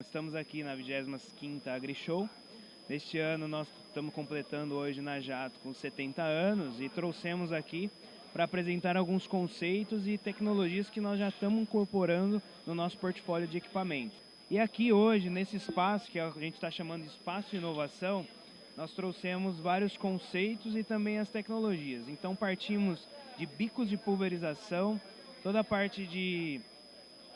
estamos aqui na 25ª AgriShow. Neste ano nós estamos completando hoje na Jato com 70 anos e trouxemos aqui para apresentar alguns conceitos e tecnologias que nós já estamos incorporando no nosso portfólio de equipamento. E aqui hoje, nesse espaço, que a gente está chamando de Espaço de Inovação, nós trouxemos vários conceitos e também as tecnologias. Então partimos de bicos de pulverização, toda a parte de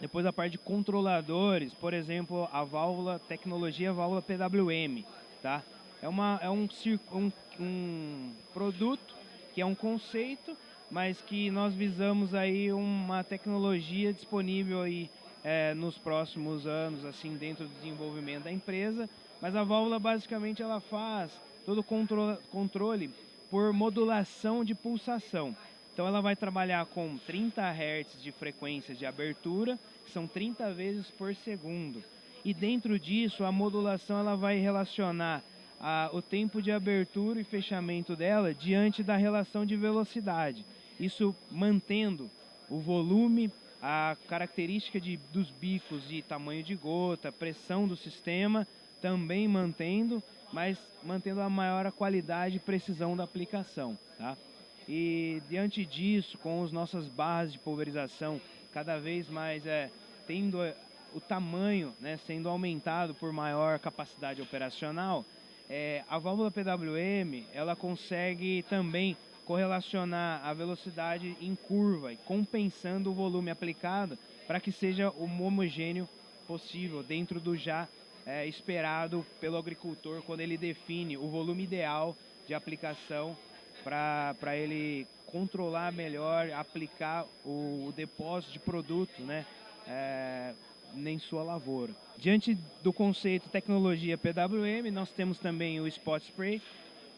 depois a parte de controladores, por exemplo, a válvula, tecnologia válvula PWM, tá? É, uma, é um, um, um produto que é um conceito, mas que nós visamos aí uma tecnologia disponível aí é, nos próximos anos, assim, dentro do desenvolvimento da empresa. Mas a válvula basicamente ela faz todo o controle, controle por modulação de pulsação. Então ela vai trabalhar com 30 Hz de frequência de abertura, que são 30 vezes por segundo. E dentro disso, a modulação ela vai relacionar a, o tempo de abertura e fechamento dela diante da relação de velocidade. Isso mantendo o volume, a característica de, dos bicos de tamanho de gota, pressão do sistema, também mantendo, mas mantendo a maior qualidade e precisão da aplicação. Tá? E diante disso, com as nossas barras de pulverização cada vez mais é, tendo é, o tamanho né, sendo aumentado por maior capacidade operacional, é, a válvula PWM ela consegue também correlacionar a velocidade em curva e compensando o volume aplicado para que seja o homogêneo possível dentro do já é, esperado pelo agricultor quando ele define o volume ideal de aplicação para ele controlar melhor, aplicar o, o depósito de produto né, é, em sua lavoura. Diante do conceito tecnologia PWM, nós temos também o Spot Spray,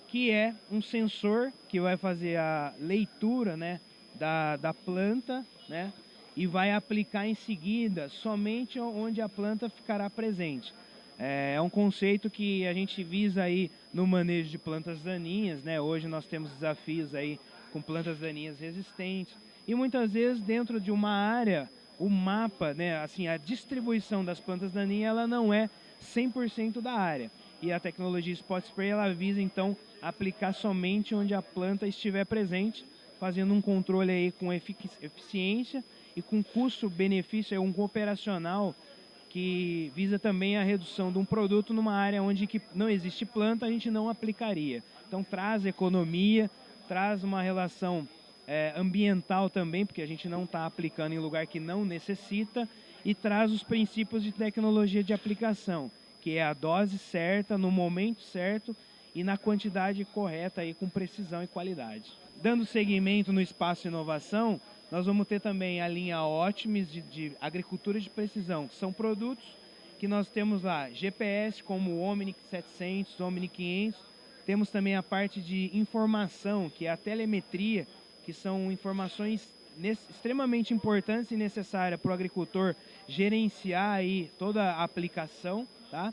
que é um sensor que vai fazer a leitura né, da, da planta né, e vai aplicar em seguida somente onde a planta ficará presente. É, é um conceito que a gente visa aí no manejo de plantas daninhas, né? Hoje nós temos desafios aí com plantas daninhas resistentes e muitas vezes dentro de uma área o mapa, né, assim, a distribuição das plantas daninhas ela não é 100% da área. E a tecnologia Spot Spray ela visa então aplicar somente onde a planta estiver presente, fazendo um controle aí com eficiência e com custo-benefício, um operacional que visa também a redução de um produto numa área onde que não existe planta, a gente não aplicaria. Então traz economia, traz uma relação é, ambiental também, porque a gente não está aplicando em lugar que não necessita, e traz os princípios de tecnologia de aplicação, que é a dose certa, no momento certo e na quantidade correta, aí, com precisão e qualidade. Dando seguimento no espaço inovação, nós vamos ter também a linha Optimis de, de agricultura de precisão, que são produtos que nós temos lá, GPS como o Omni 700, Omni 500, temos também a parte de informação, que é a telemetria, que são informações extremamente importantes e necessárias para o agricultor gerenciar aí toda a aplicação, tá?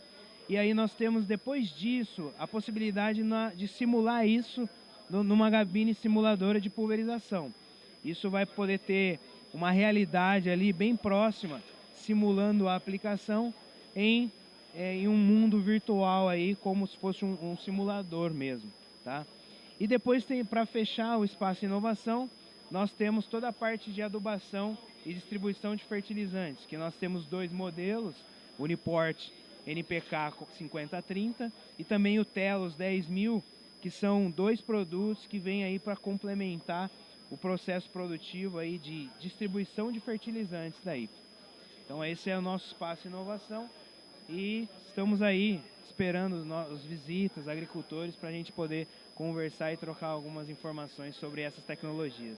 E aí nós temos depois disso a possibilidade de simular isso numa gabine simuladora de pulverização. Isso vai poder ter uma realidade ali bem próxima, simulando a aplicação em, é, em um mundo virtual aí, como se fosse um, um simulador mesmo, tá? E depois tem para fechar o espaço inovação, nós temos toda a parte de adubação e distribuição de fertilizantes, que nós temos dois modelos, Uniport NPK 5030 e também o Telos 10000, que são dois produtos que vêm aí para complementar o processo produtivo aí de distribuição de fertilizantes daí. Então esse é o nosso espaço de inovação e estamos aí esperando os visitas, agricultores, para a gente poder conversar e trocar algumas informações sobre essas tecnologias.